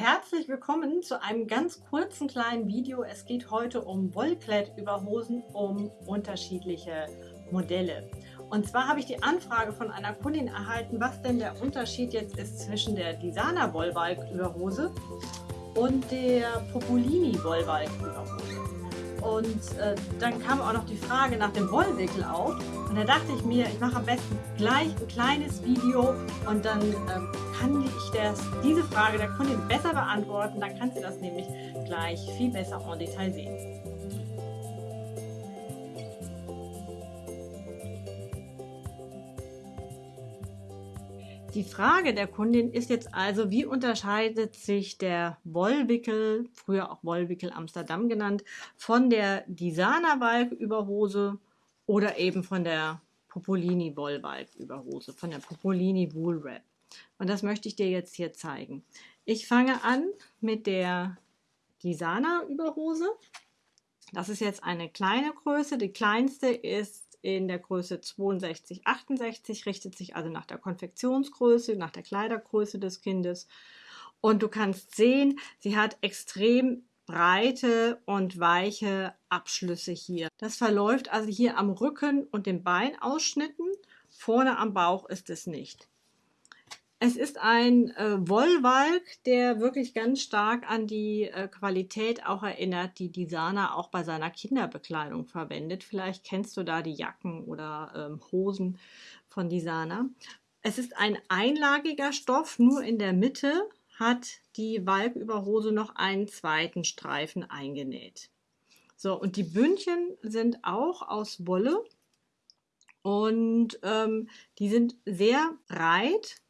Herzlich willkommen zu einem ganz kurzen kleinen Video. Es geht heute um Wollklettüberhosen, um unterschiedliche Modelle. Und zwar habe ich die Anfrage von einer Kundin erhalten, was denn der Unterschied jetzt ist zwischen der Designer Wollbalg-Überhose und der Popolini Wollbalg-Überhose. Und äh, dann kam auch noch die Frage nach dem Wollwickel auf. Und da dachte ich mir, ich mache am besten gleich ein kleines Video und dann ähm, kann ich das, diese Frage der Kundin besser beantworten. Dann kann sie das nämlich gleich viel besser en Detail sehen. Die Frage der Kundin ist jetzt also, wie unterscheidet sich der Wollwickel, früher auch Wollwickel Amsterdam genannt, von der Disana Balk-Überhose oder eben von der Popolini Wollbalg-Überhose, von der Popolini Wool Wrap. Und das möchte ich dir jetzt hier zeigen. Ich fange an mit der Disana Überhose. Das ist jetzt eine kleine Größe. Die kleinste ist in der Größe 62, 68, richtet sich also nach der Konfektionsgröße, nach der Kleidergröße des Kindes. Und du kannst sehen, sie hat extrem breite und weiche Abschlüsse hier. Das verläuft also hier am Rücken und den Beinausschnitten. Vorne am Bauch ist es nicht. Es ist ein äh, Wollwalk, der wirklich ganz stark an die äh, Qualität auch erinnert, die Disana auch bei seiner Kinderbekleidung verwendet. Vielleicht kennst du da die Jacken oder ähm, Hosen von Disana. Es ist ein einlagiger Stoff, nur in der Mitte hat die Walküberhose noch einen zweiten Streifen eingenäht. So, und die Bündchen sind auch aus Wolle und ähm, die sind sehr breit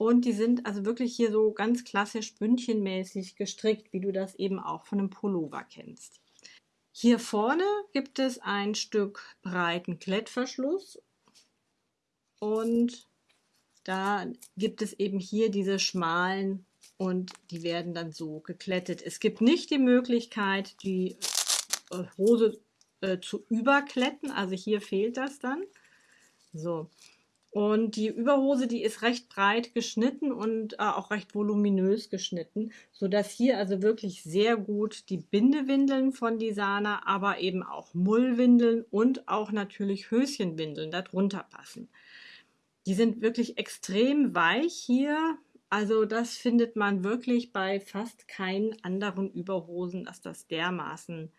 und die sind also wirklich hier so ganz klassisch bündchenmäßig gestrickt, wie du das eben auch von einem Pullover kennst. Hier vorne gibt es ein Stück breiten Klettverschluss und da gibt es eben hier diese schmalen und die werden dann so geklettet. Es gibt nicht die Möglichkeit, die äh, Hose äh, zu überkletten, also hier fehlt das dann. So, und die Überhose, die ist recht breit geschnitten und äh, auch recht voluminös geschnitten, sodass hier also wirklich sehr gut die Bindewindeln von Disana, aber eben auch Mullwindeln und auch natürlich Höschenwindeln darunter passen. Die sind wirklich extrem weich hier. Also das findet man wirklich bei fast keinen anderen Überhosen, dass das dermaßen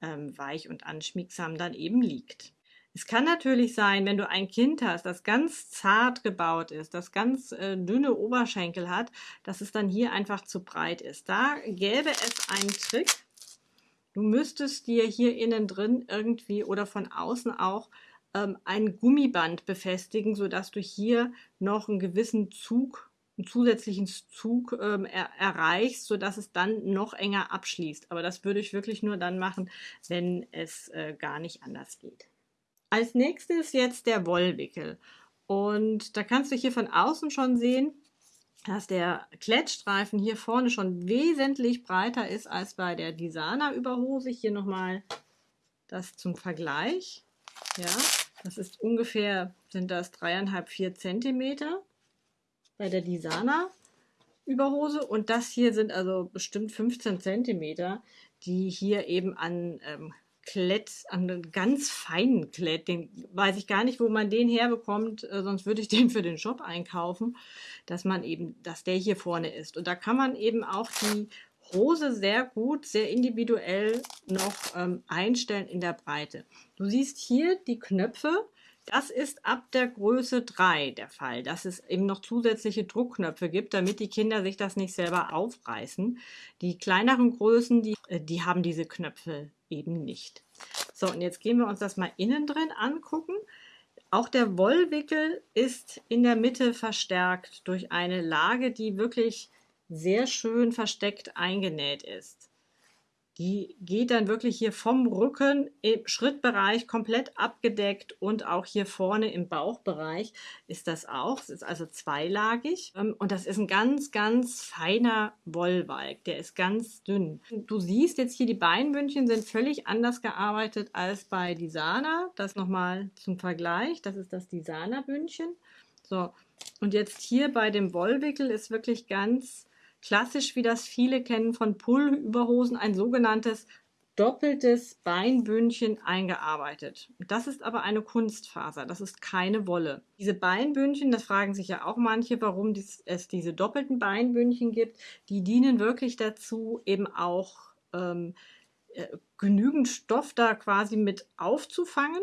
ähm, weich und anschmiegsam dann eben liegt. Es kann natürlich sein, wenn du ein Kind hast, das ganz zart gebaut ist, das ganz äh, dünne Oberschenkel hat, dass es dann hier einfach zu breit ist. Da gäbe es einen Trick. Du müsstest dir hier innen drin irgendwie oder von außen auch ähm, ein Gummiband befestigen, sodass du hier noch einen gewissen Zug einen zusätzlichen Zug ähm, er erreichst, sodass es dann noch enger abschließt. Aber das würde ich wirklich nur dann machen, wenn es äh, gar nicht anders geht. Als nächstes jetzt der Wollwickel. Und da kannst du hier von außen schon sehen, dass der Klettstreifen hier vorne schon wesentlich breiter ist als bei der Disana Überhose. Hier nochmal das zum Vergleich. Ja, das ist ungefähr, sind das dreieinhalb, vier Zentimeter bei der Disana Überhose. Und das hier sind also bestimmt 15 Zentimeter, die hier eben an ähm, Klett, einen ganz feinen Klett, den weiß ich gar nicht, wo man den herbekommt, äh, sonst würde ich den für den Shop einkaufen, dass man eben, dass der hier vorne ist. Und da kann man eben auch die Hose sehr gut, sehr individuell noch ähm, einstellen in der Breite. Du siehst hier die Knöpfe, das ist ab der Größe 3 der Fall, dass es eben noch zusätzliche Druckknöpfe gibt, damit die Kinder sich das nicht selber aufreißen. Die kleineren Größen, die, äh, die haben diese Knöpfe eben nicht. So, und jetzt gehen wir uns das mal innen drin angucken. Auch der Wollwickel ist in der Mitte verstärkt durch eine Lage, die wirklich sehr schön versteckt eingenäht ist. Die geht dann wirklich hier vom Rücken im Schrittbereich komplett abgedeckt und auch hier vorne im Bauchbereich ist das auch. Es ist also zweilagig ähm, und das ist ein ganz, ganz feiner Wollwalk. Der ist ganz dünn. Du siehst jetzt hier, die Beinbündchen sind völlig anders gearbeitet als bei Disana. Das nochmal zum Vergleich. Das ist das Disana-Bündchen. So, und jetzt hier bei dem Wollwickel ist wirklich ganz klassisch, wie das viele kennen von Pulloverhosen, ein sogenanntes doppeltes Beinbündchen eingearbeitet. Das ist aber eine Kunstfaser, das ist keine Wolle. Diese Beinbündchen, das fragen sich ja auch manche, warum es diese doppelten Beinbündchen gibt, die dienen wirklich dazu, eben auch ähm, äh, genügend Stoff da quasi mit aufzufangen.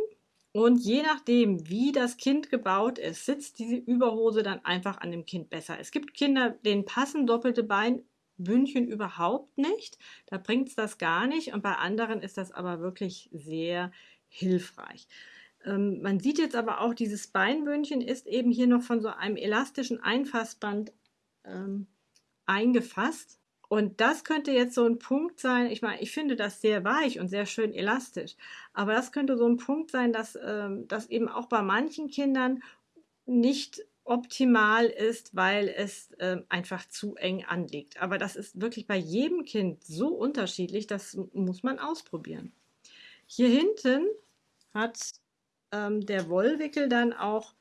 Und je nachdem, wie das Kind gebaut ist, sitzt diese Überhose dann einfach an dem Kind besser. Es gibt Kinder, denen passen doppelte Bein Bündchen überhaupt nicht. Da bringt es das gar nicht. Und bei anderen ist das aber wirklich sehr hilfreich. Ähm, man sieht jetzt aber auch, dieses Beinbündchen ist eben hier noch von so einem elastischen Einfassband ähm, eingefasst. Und das könnte jetzt so ein Punkt sein, ich meine, ich finde das sehr weich und sehr schön elastisch, aber das könnte so ein Punkt sein, dass, ähm, dass eben auch bei manchen Kindern nicht optimal ist, weil es äh, einfach zu eng anliegt. Aber das ist wirklich bei jedem Kind so unterschiedlich, das muss man ausprobieren. Hier hinten hat ähm, der Wollwickel dann auch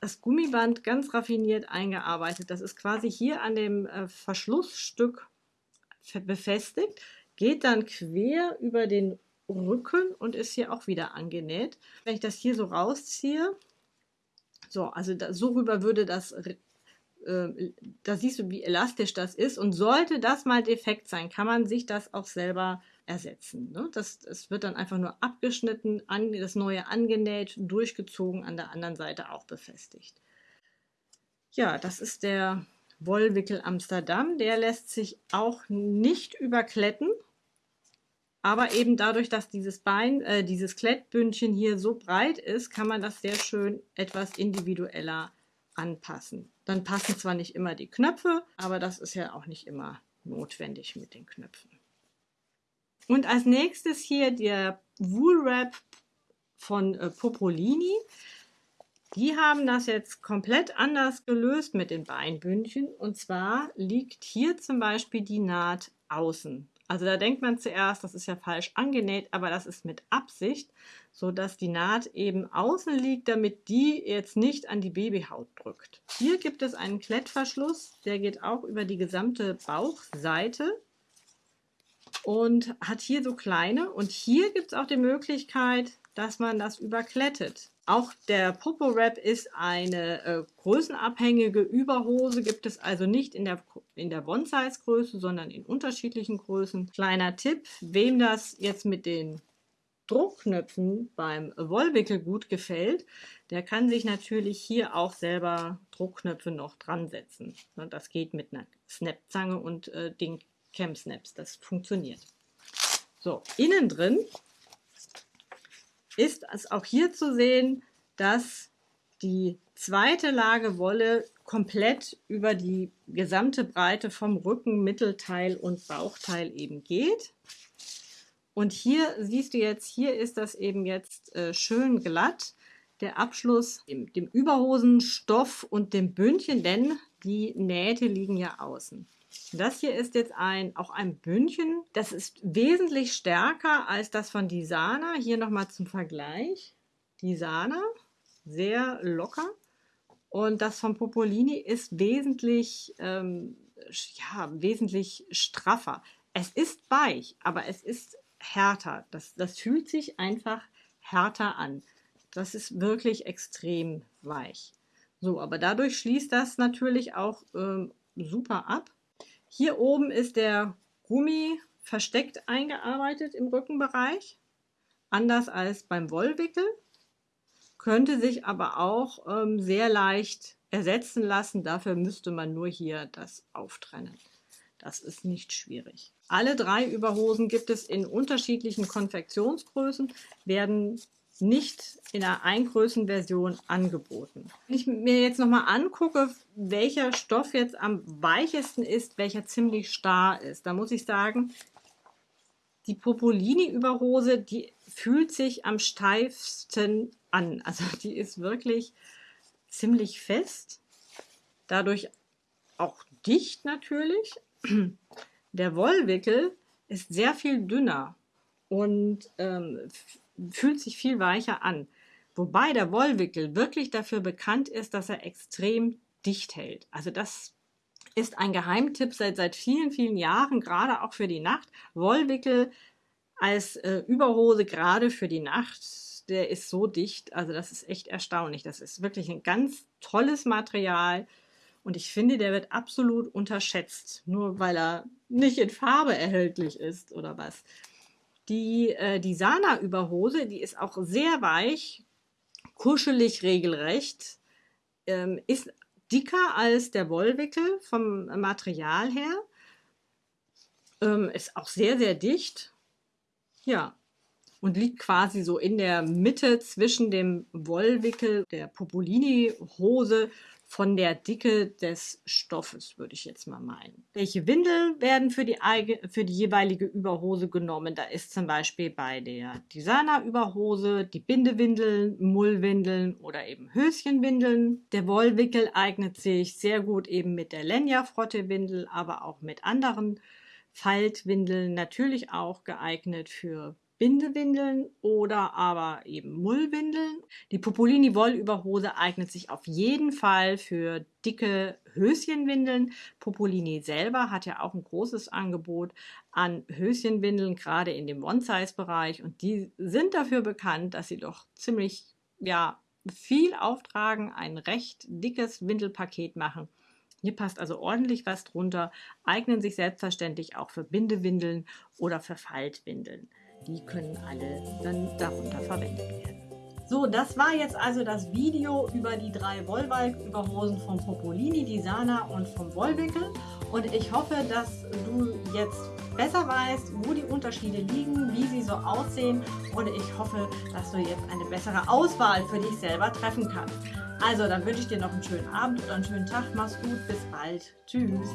das Gummiband ganz raffiniert eingearbeitet. Das ist quasi hier an dem äh, Verschlussstück befestigt, geht dann quer über den Rücken und ist hier auch wieder angenäht. Wenn ich das hier so rausziehe, so, also da, so rüber würde das, äh, da siehst du, wie elastisch das ist. Und sollte das mal defekt sein, kann man sich das auch selber ersetzen. Ne? Das, das wird dann einfach nur abgeschnitten, an, das neue angenäht, durchgezogen, an der anderen Seite auch befestigt. Ja, das ist der Wollwickel Amsterdam. Der lässt sich auch nicht überkletten. Aber eben dadurch, dass dieses Bein, äh, dieses Klettbündchen hier so breit ist, kann man das sehr schön etwas individueller anpassen. Dann passen zwar nicht immer die Knöpfe, aber das ist ja auch nicht immer notwendig mit den Knöpfen. Und als nächstes hier der Woolwrap von äh, Popolini. Die haben das jetzt komplett anders gelöst mit den Beinbündchen. Und zwar liegt hier zum Beispiel die Naht außen. Also da denkt man zuerst, das ist ja falsch angenäht, aber das ist mit Absicht, so dass die Naht eben außen liegt, damit die jetzt nicht an die Babyhaut drückt. Hier gibt es einen Klettverschluss, der geht auch über die gesamte Bauchseite und hat hier so kleine. Und hier gibt es auch die Möglichkeit, dass man das überklettet. Auch der Popo Wrap ist eine äh, größenabhängige Überhose, gibt es also nicht in der, in der One-Size-Größe, sondern in unterschiedlichen Größen. Kleiner Tipp, wem das jetzt mit den Druckknöpfen beim Wollwickel gut gefällt, der kann sich natürlich hier auch selber Druckknöpfe noch dran setzen. Das geht mit einer Snapzange und äh, den Cam Snaps, das funktioniert. So, innen drin ist es auch hier zu sehen, dass die zweite Lage Wolle komplett über die gesamte Breite vom Rücken, Mittelteil und Bauchteil eben geht. Und hier siehst du jetzt, hier ist das eben jetzt äh, schön glatt. Der Abschluss dem, dem Überhosenstoff und dem Bündchen, denn die Nähte liegen ja außen. Das hier ist jetzt ein, auch ein Bündchen. Das ist wesentlich stärker als das von Disana. Hier nochmal zum Vergleich. Disana, sehr locker. Und das von Popolini ist wesentlich, ähm, ja, wesentlich straffer. Es ist weich, aber es ist härter. Das, das fühlt sich einfach härter an. Das ist wirklich extrem weich. So, aber dadurch schließt das natürlich auch ähm, super ab. Hier oben ist der Gummi versteckt eingearbeitet im Rückenbereich, anders als beim Wollwickel, könnte sich aber auch ähm, sehr leicht ersetzen lassen. Dafür müsste man nur hier das auftrennen. Das ist nicht schwierig. Alle drei Überhosen gibt es in unterschiedlichen Konfektionsgrößen, werden nicht in einer Eingrößenversion angeboten. Wenn ich mir jetzt nochmal angucke, welcher Stoff jetzt am weichesten ist, welcher ziemlich starr ist, da muss ich sagen, die Popolini-Überhose, die fühlt sich am steifsten an. Also die ist wirklich ziemlich fest, dadurch auch dicht natürlich. Der Wollwickel ist sehr viel dünner und ähm, fühlt sich viel weicher an. Wobei der Wollwickel wirklich dafür bekannt ist, dass er extrem dicht hält. Also das ist ein Geheimtipp seit, seit vielen, vielen Jahren, gerade auch für die Nacht. Wollwickel als äh, Überhose gerade für die Nacht, der ist so dicht, also das ist echt erstaunlich. Das ist wirklich ein ganz tolles Material und ich finde, der wird absolut unterschätzt, nur weil er nicht in Farbe erhältlich ist oder was. Die, äh, die Sana-Überhose, die ist auch sehr weich, kuschelig regelrecht, ähm, ist dicker als der Wollwickel vom Material her, ähm, ist auch sehr, sehr dicht. Ja, und liegt quasi so in der Mitte zwischen dem Wollwickel der Popolini-Hose von der Dicke des Stoffes, würde ich jetzt mal meinen. Welche Windel werden für die, für die jeweilige Überhose genommen? Da ist zum Beispiel bei der Designer-Überhose die Bindewindeln, Mullwindeln oder eben Höschenwindeln. Der Wollwickel eignet sich sehr gut eben mit der Lenya-Frotte-Windel, aber auch mit anderen Faltwindeln natürlich auch geeignet für Bindewindeln oder aber eben Mullwindeln. Die Popolini Wollüberhose eignet sich auf jeden Fall für dicke Höschenwindeln. Popolini selber hat ja auch ein großes Angebot an Höschenwindeln, gerade in dem One-Size-Bereich. Und die sind dafür bekannt, dass sie doch ziemlich, ja, viel auftragen, ein recht dickes Windelpaket machen. Hier passt also ordentlich was drunter, eignen sich selbstverständlich auch für Bindewindeln oder für Faltwindeln. Die können alle dann darunter verwendet werden. So, das war jetzt also das Video über die drei Wollwalk-Überhosen vom Popolini, die Sana und vom Wollwickel. Und ich hoffe, dass du jetzt besser weißt, wo die Unterschiede liegen, wie sie so aussehen. Und ich hoffe, dass du jetzt eine bessere Auswahl für dich selber treffen kannst. Also, dann wünsche ich dir noch einen schönen Abend oder einen schönen Tag. Mach's gut, bis bald. Tschüss.